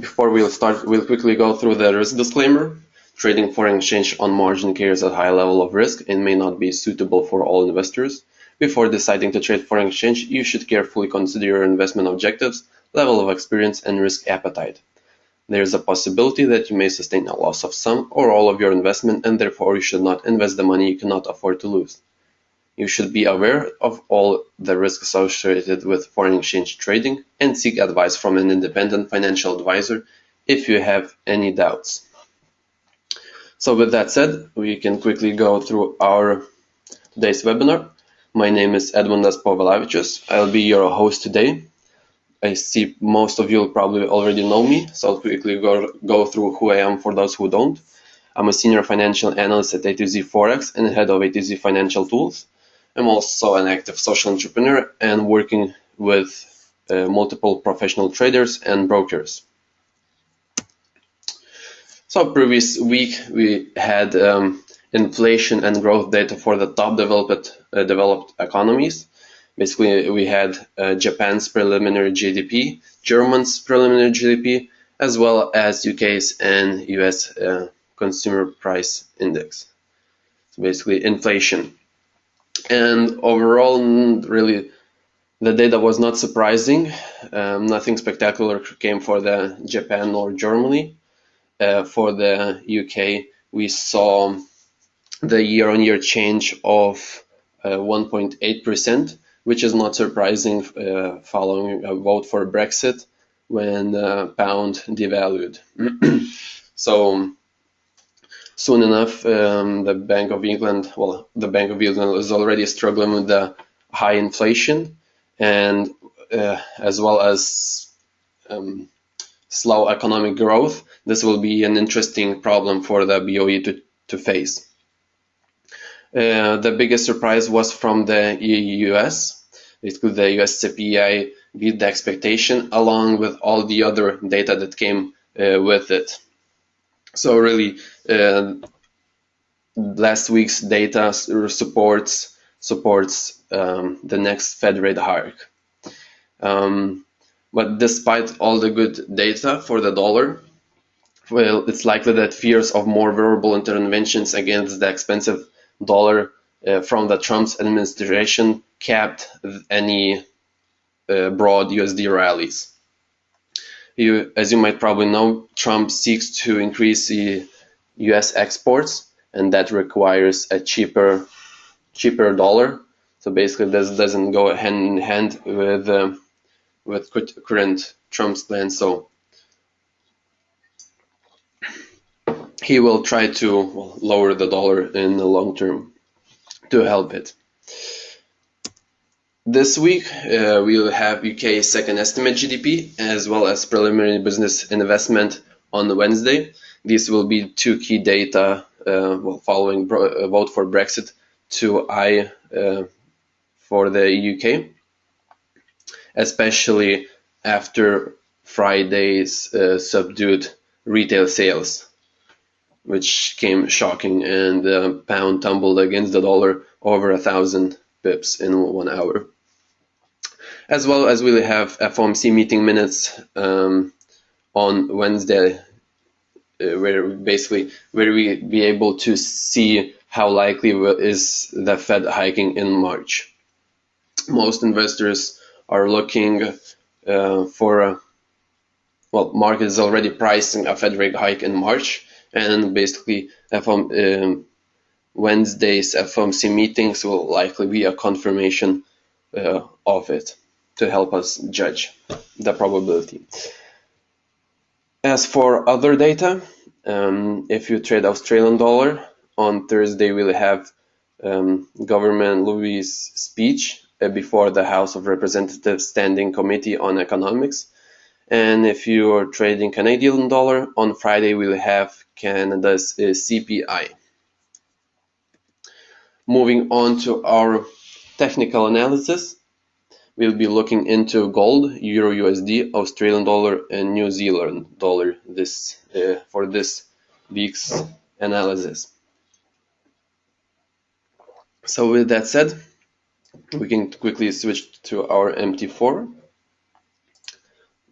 before we'll start, we'll quickly go through the risk disclaimer. Trading foreign exchange on margin carries a high level of risk and may not be suitable for all investors. Before deciding to trade foreign exchange, you should carefully consider your investment objectives, level of experience, and risk appetite. There is a possibility that you may sustain a loss of some or all of your investment and therefore you should not invest the money you cannot afford to lose. You should be aware of all the risks associated with foreign exchange trading and seek advice from an independent financial advisor if you have any doubts. So with that said, we can quickly go through our today's webinar. My name is Edmundas Povilavičius. I'll be your host today. I see most of you probably already know me, so I'll quickly go, go through who I am for those who don't. I'm a senior financial analyst at A2Z Forex and head of A2Z Financial Tools. I'm also an active social entrepreneur and working with uh, multiple professional traders and brokers. So previous week we had um, inflation and growth data for the top developed uh, developed economies. Basically, we had uh, Japan's preliminary GDP, German's preliminary GDP, as well as UK's and US uh, consumer price index. So basically, inflation. And overall, really, the data was not surprising. Um, nothing spectacular came for the Japan or Germany uh, for the UK, we saw the year-on-year change of 1.8%, uh, which is not surprising uh, following a vote for Brexit when pound devalued. so soon enough, um, the Bank of England, well, the Bank of England is already struggling with the high inflation and uh, as well as um, slow economic growth, this will be an interesting problem for the BOE to, to face. Uh, the biggest surprise was from the US. It could the US CPI beat the expectation along with all the other data that came uh, with it. So really, uh, last week's data supports supports um, the next Fed rate hike. Um, but despite all the good data for the dollar, well, it's likely that fears of more verbal interventions against the expensive dollar uh, from the Trump's administration capped any uh, broad USD rallies. You, as you might probably know, Trump seeks to increase the U.S. exports, and that requires a cheaper, cheaper dollar. So basically, this doesn't go hand in hand with uh, with current Trump's plan. So he will try to lower the dollar in the long term to help it. This week uh, we will have UK second estimate GDP as well as preliminary business investment on Wednesday. These will be two key data uh, well, following vote for Brexit to I uh, for the UK especially after Friday's uh, subdued retail sales, which came shocking, and the pound tumbled against the dollar over a thousand pips in one hour. As well as we'll have FOMC meeting minutes um, on Wednesday, uh, where basically where we be able to see how likely is the Fed hiking in March. Most investors are looking uh, for a well, market is already pricing a Fed rate hike in March, and basically FOM, um, Wednesday's FOMC meetings will likely be a confirmation uh, of it to help us judge the probability. As for other data, um, if you trade Australian dollar, on Thursday we'll have um, Governor Lowe's speech uh, before the House of Representatives Standing Committee on Economics. And if you are trading Canadian dollar, on Friday we'll have Canada's uh, CPI. Moving on to our technical analysis, we'll be looking into gold, Euro USD, Australian dollar, and New Zealand dollar this uh, for this week's analysis. So with that said, we can quickly switch to our MT4.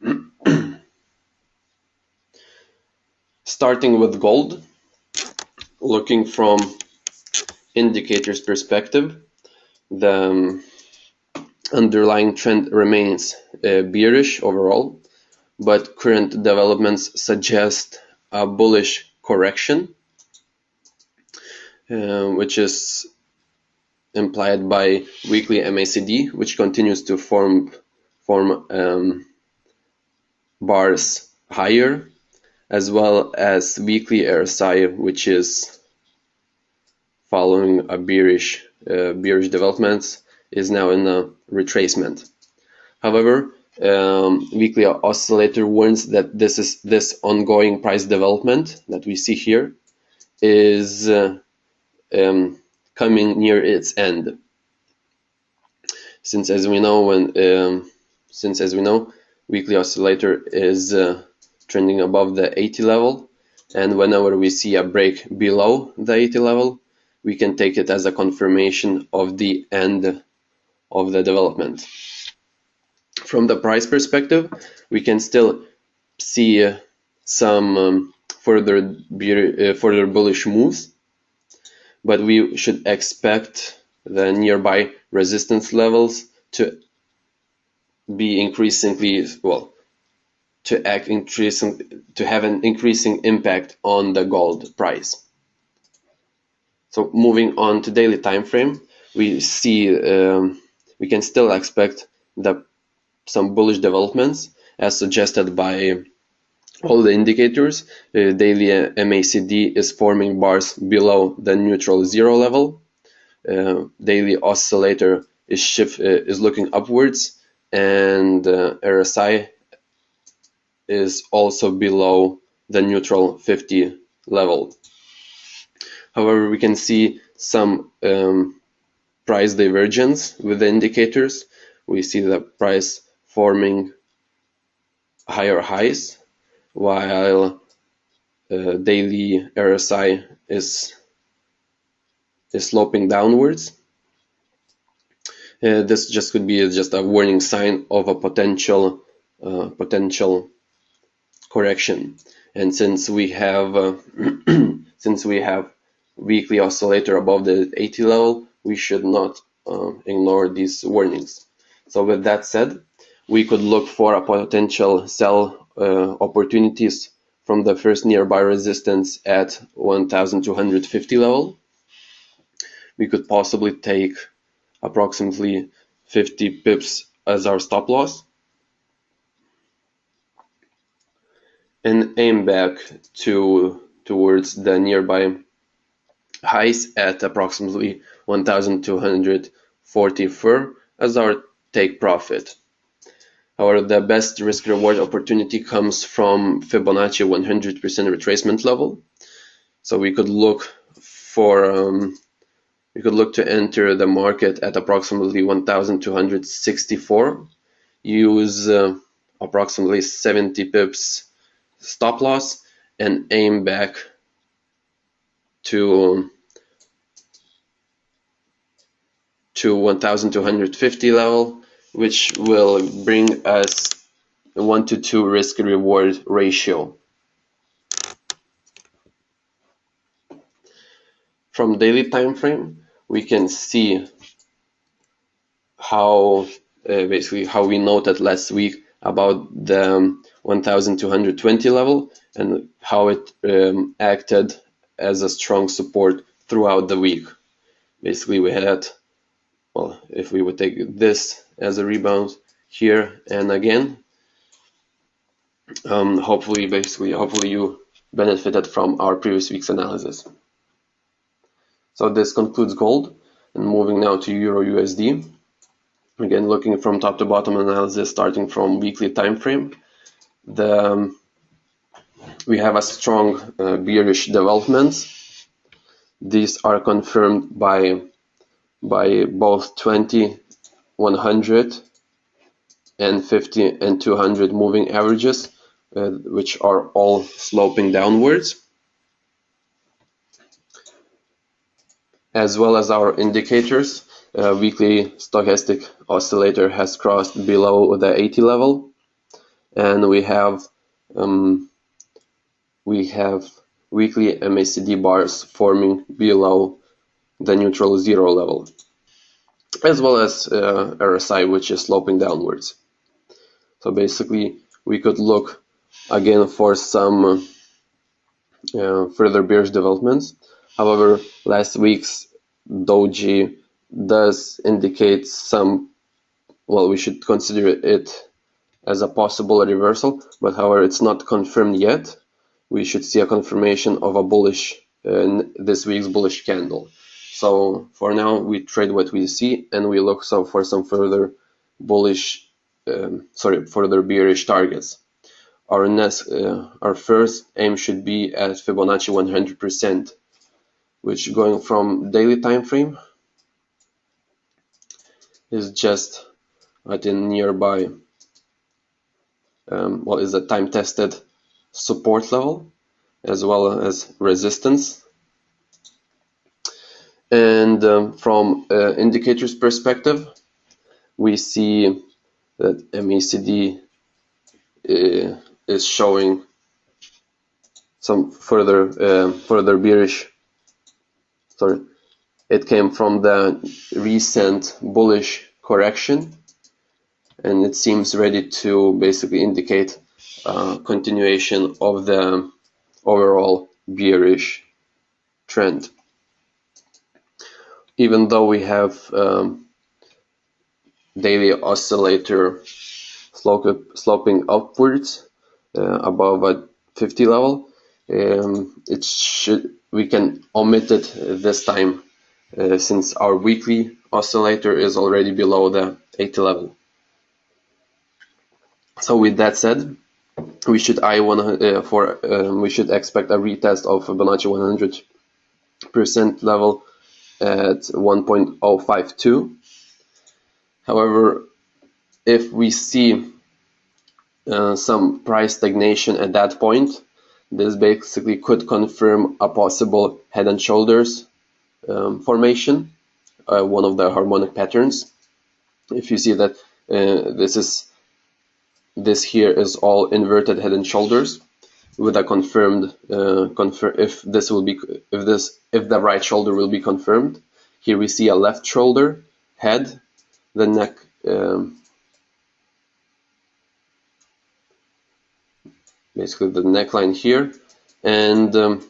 starting with gold, looking from indicators perspective, the um, underlying trend remains uh, bearish overall, but current developments suggest a bullish correction, uh, which is implied by weekly MACD, which continues to form form um, bars higher, as well as weekly RSI, which is following a bearish uh, bearish developments, is now in a retracement. However, um, weekly oscillator warns that this is this ongoing price development that we see here is uh, um, coming near its end. Since as we know when um, since as we know weekly oscillator is uh, trending above the 80 level and whenever we see a break below the 80 level we can take it as a confirmation of the end of the development. From the price perspective, we can still see uh, some um, further uh, further bullish moves, but we should expect the nearby resistance levels to be increasingly well to act increasing to have an increasing impact on the gold price. So moving on to daily time frame, we see um, we can still expect the, some bullish developments as suggested by all the indicators. Uh, daily MACD is forming bars below the neutral zero level. Uh, daily oscillator is shift uh, is looking upwards, and uh, RSI is also below the neutral 50 level. However, we can see some um, price divergence with the indicators. We see the price forming higher highs while uh, daily RSI is is sloping downwards. Uh, this just could be just a warning sign of a potential uh, potential correction. And since we have uh, since we have weekly oscillator above the 80 level, we should not uh, ignore these warnings. So with that said, we could look for a potential sell uh, opportunities from the first nearby resistance at 1250 level. We could possibly take approximately 50 pips as our stop loss and aim back to towards the nearby highs at approximately 1244 as our take profit. However, the best risk reward opportunity comes from Fibonacci 100% retracement level. So we could look for um, we could look to enter the market at approximately 1264 use uh, approximately 70 pips stop loss and aim back to to 1250 level which will bring us a 1 to 2 risk reward ratio. From daily time frame we can see how uh, basically how we noted last week about the um, 1220 level and how it um, acted as a strong support throughout the week. Basically we had well, if we would take this as a rebound here and again, um, hopefully, basically, hopefully you benefited from our previous week's analysis. So this concludes gold and moving now to Euro USD. Again, looking from top to bottom analysis, starting from weekly time frame. The, um, we have a strong uh, bearish developments. These are confirmed by by both 20, 100 and 50 and 200 moving averages, uh, which are all sloping downwards. As well as our indicators, uh, weekly stochastic oscillator has crossed below the 80 level and we have um, we have weekly MACD bars forming below the neutral zero level, as well as uh, RSI, which is sloping downwards. So basically, we could look again for some uh, further bearish developments. However, last week's doji does indicate some, well, we should consider it as a possible reversal, but however, it's not confirmed yet. We should see a confirmation of a bullish, uh, this week's bullish candle. So for now, we trade what we see and we look so for some further bullish, um, sorry, further bearish targets. Our next, uh, our first aim should be at Fibonacci 100%, which going from daily time frame is just at a nearby, um, well, is a time tested support level as well as resistance. And um, from uh, indicators perspective, we see that MACD uh, is showing some further uh, further bearish. Sorry, it came from the recent bullish correction, and it seems ready to basically indicate uh, continuation of the overall bearish trend. Even though we have um, daily oscillator sloping upwards uh, above a 50 level, um, it should we can omit it this time uh, since our weekly oscillator is already below the 80 level. So with that said, we should I one uh, for um, we should expect a retest of Fibonacci 100 percent level at 1.052. However, if we see uh, some price stagnation at that point, this basically could confirm a possible head and shoulders um, formation, uh, one of the harmonic patterns. If you see that uh, this is this here is all inverted head and shoulders with a confirmed uh, confirm if this will be if this if the right shoulder will be confirmed. Here we see a left shoulder head the neck um, basically the neckline here. And um,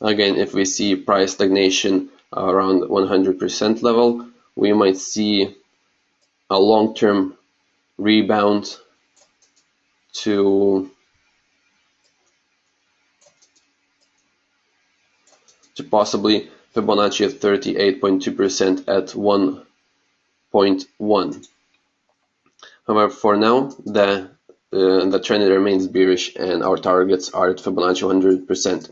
again if we see price stagnation around 100% level we might see a long-term rebound to to possibly Fibonacci at 38.2% at 1.1. However, for now, the uh, the trend remains bearish and our targets are at Fibonacci 100%.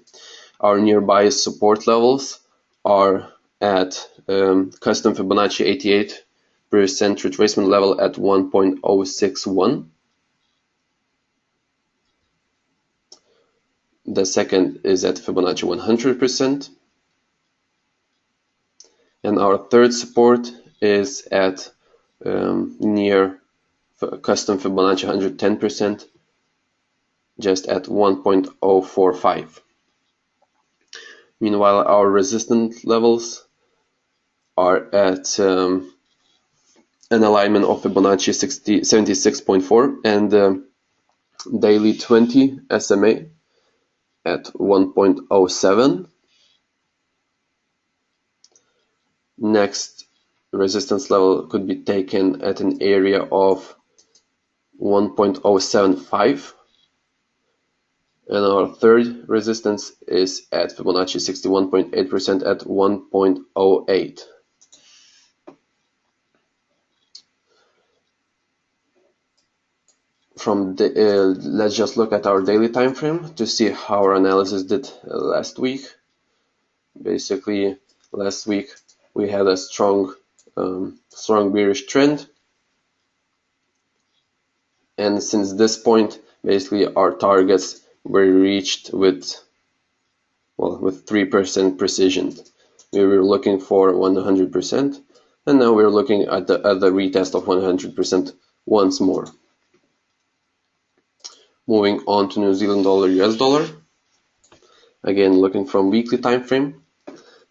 Our nearby support levels are at um, custom Fibonacci 88 percent retracement level at 1.061. The second is at Fibonacci 100%. And our third support is at um, near custom Fibonacci 110%, just at 1.045. Meanwhile, our resistance levels are at um, an alignment of Fibonacci 60, 76.4 and uh, daily 20 SMA at 1.07. Next resistance level could be taken at an area of 1.075 and our third resistance is at Fibonacci 61.8% at 1.08. from the, uh, let's just look at our daily time frame to see how our analysis did uh, last week. Basically, last week we had a strong, um, strong bearish trend, and since this point, basically our targets were reached with, well, with three percent precision. We were looking for 100%, and now we're looking at the, at the retest of 100% once more. Moving on to New Zealand dollar, US dollar. Again, looking from weekly time frame,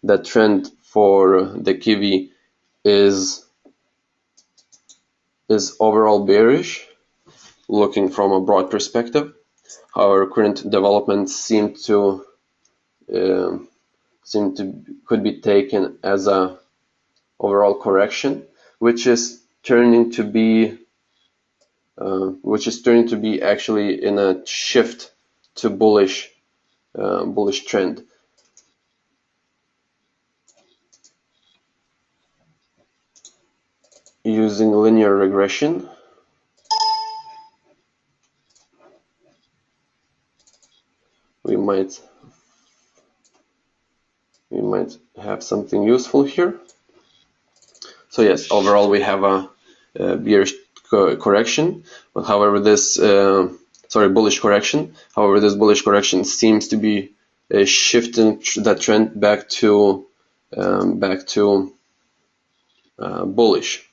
the trend for the Kiwi is is overall bearish, looking from a broad perspective. However, current developments seem to uh, seem to could be taken as a overall correction, which is turning to be uh, which is turning to be actually in a shift to bullish uh, bullish trend. Using linear regression, we might we might have something useful here. So yes, overall we have a, a bearish co correction, but however this uh, sorry bullish correction. However, this bullish correction seems to be uh, shifting tr that trend back to um, back to uh, bullish.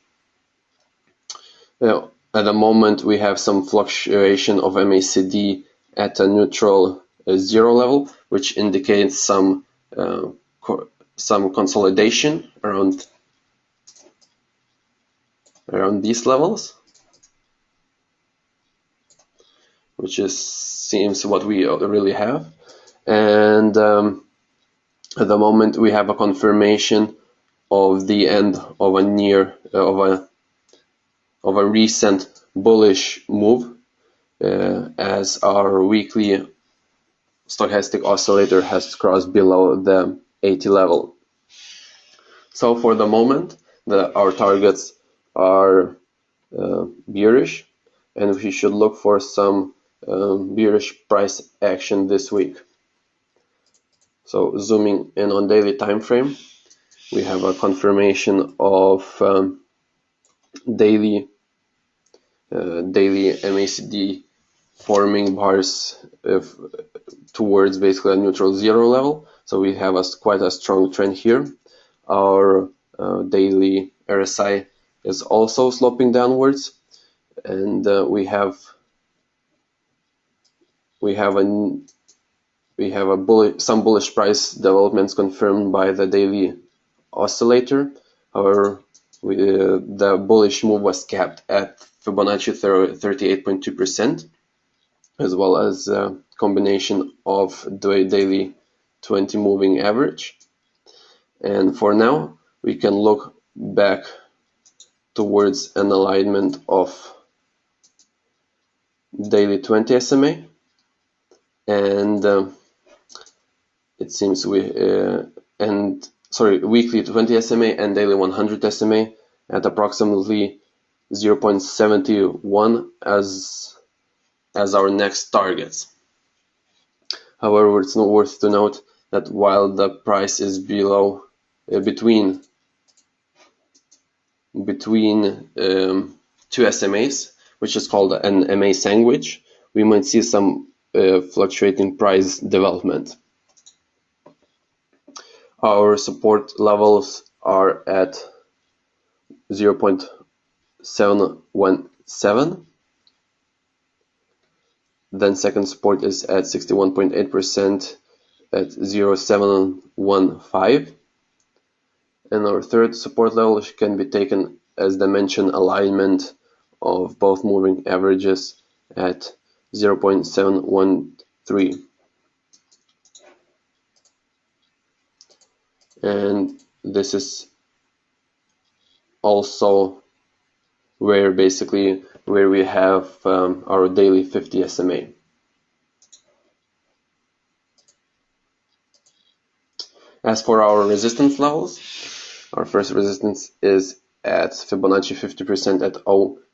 Now, at the moment, we have some fluctuation of MACD at a neutral uh, zero level, which indicates some uh, co some consolidation around around these levels, which is seems what we really have. And um, at the moment, we have a confirmation of the end of a near uh, of a of a recent bullish move uh, as our weekly stochastic oscillator has crossed below the 80 level. So for the moment, the, our targets are uh, bearish and we should look for some um, bearish price action this week. So zooming in on daily time frame, we have a confirmation of um, daily uh, daily MACD forming bars if, towards basically a neutral zero level. So we have a, quite a strong trend here. Our uh, daily RSI is also sloping downwards, and uh, we have we have a we have a bullish, some bullish price developments confirmed by the daily oscillator. However, we, uh, the bullish move was capped at Fibonacci 38.2%, as well as a combination of the daily 20 moving average. And for now, we can look back towards an alignment of daily 20 SMA and uh, it seems we uh, and sorry weekly 20 SMA and daily 100 SMA at approximately 0.71 as as our next targets. However, it's not worth to note that while the price is below uh, between between um, two SMAs, which is called an MA sandwich, we might see some Uh, fluctuating price development. Our support levels are at 0.717. Then second support is at 61.8% at 0715. And our third support level can be taken as dimension alignment of both moving averages at 0.713. And this is also where basically where we have um, our daily 50 SMA. As for our resistance levels, our first resistance is at Fibonacci 50% at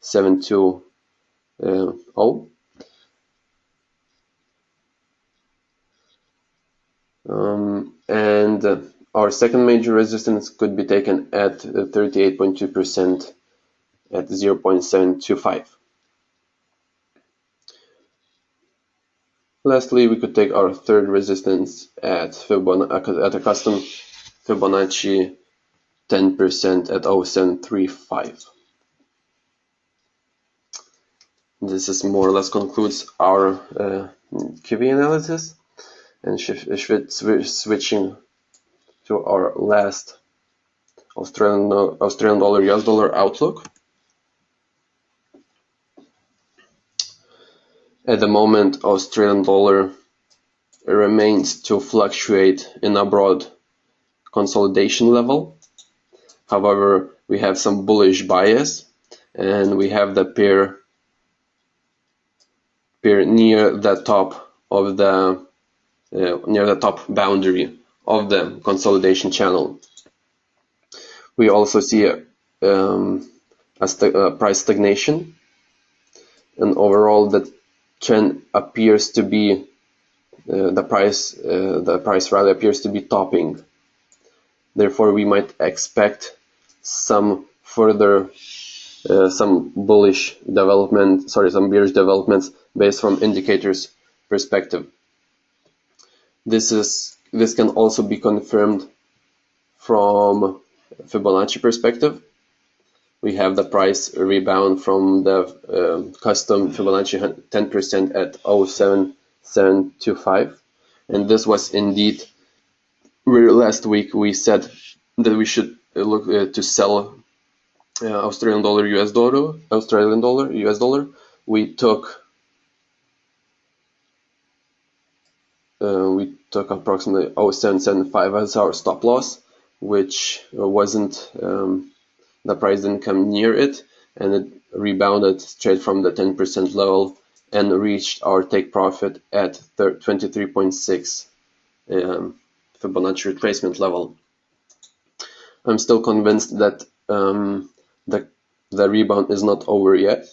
0720. Uh, um, and uh, our second major resistance could be taken at 38.2% at 0.725. Lastly, we could take our third resistance at, Fibonacci, at a custom Fibonacci 10% at 0735. this is more or less concludes our uh, Kiwi analysis and switching to our last Australian Australian dollar US dollar outlook. At the moment, Australian dollar remains to fluctuate in a broad consolidation level. However, we have some bullish bias and we have the pair pair near the top of the near the top boundary of the consolidation channel. We also see um, a, st a price stagnation. And overall the trend appears to be uh, the price uh, the price rally appears to be topping. Therefore we might expect some further uh, some bullish development sorry some bearish developments based from indicators perspective this is this can also be confirmed from Fibonacci perspective. We have the price rebound from the uh, custom Fibonacci 10% at 07725 and this was indeed last week we said that we should look uh, to sell uh, Australian dollar US dollar Australian dollar US dollar. We took we took approximately 0775 as our stop loss which wasn't um, the price didn't come near it and it rebounded straight from the 10% level and reached our take profit at 23.6 um, Fibonacci retracement level. I'm still convinced that um, the, the rebound is not over yet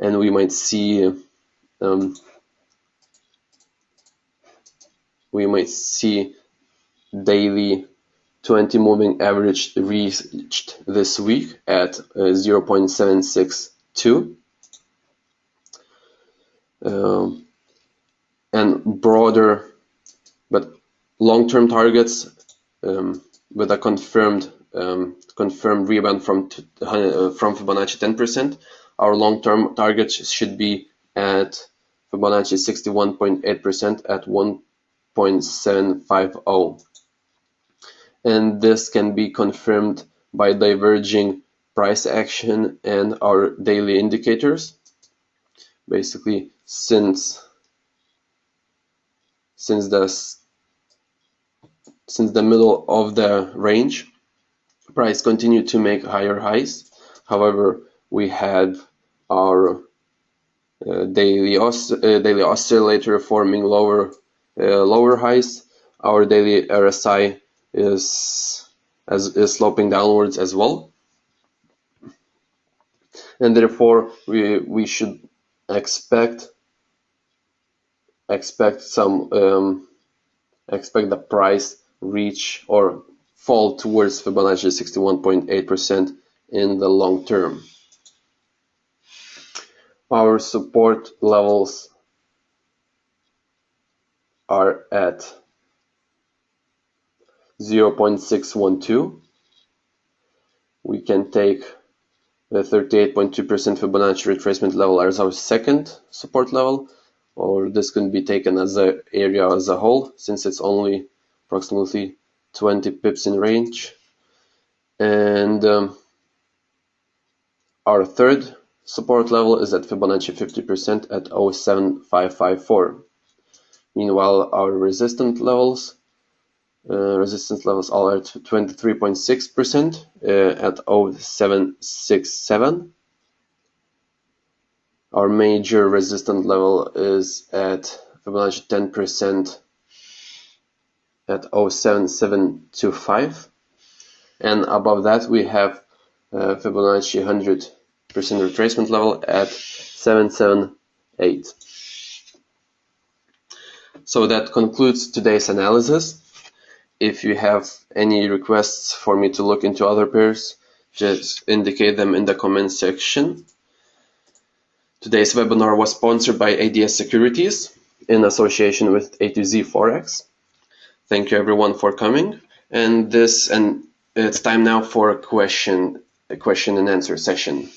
and we might see um, we might see daily 20 moving average reached this week at uh, 0.762 um, and broader but long-term targets um, with a confirmed um, confirmed rebound from uh, from Fibonacci 10%. Our long-term target should be at Fibonacci 61.8% at 1.750 and this can be confirmed by diverging price action and our daily indicators. Basically since since the since the middle of the range price continued to make higher highs. However we had our uh, daily, os uh, daily oscillator forming lower lower highs our daily RSI is as is sloping downwards as well and therefore we we should expect expect some um, expect the price reach or fall towards Fibonacci 61.8% in the long term. Our support levels are at 0.612. We can take the 38.2% Fibonacci retracement level as our second support level, or this can be taken as an area as a whole, since it's only approximately 20 pips in range. And um, our third support level is at Fibonacci 50% at 07554. Meanwhile, our resistant levels uh, resistance levels are at 23.6% uh, at 0767. Our major resistance level is at Fibonacci 10% at 07725 and above that we have uh, Fibonacci 100% retracement level at 778. So that concludes today's analysis. If you have any requests for me to look into other pairs, just indicate them in the comment section. Today's webinar was sponsored by ADS Securities in association with A to Z Forex. Thank you everyone for coming and this and it's time now for a question a question and answer session.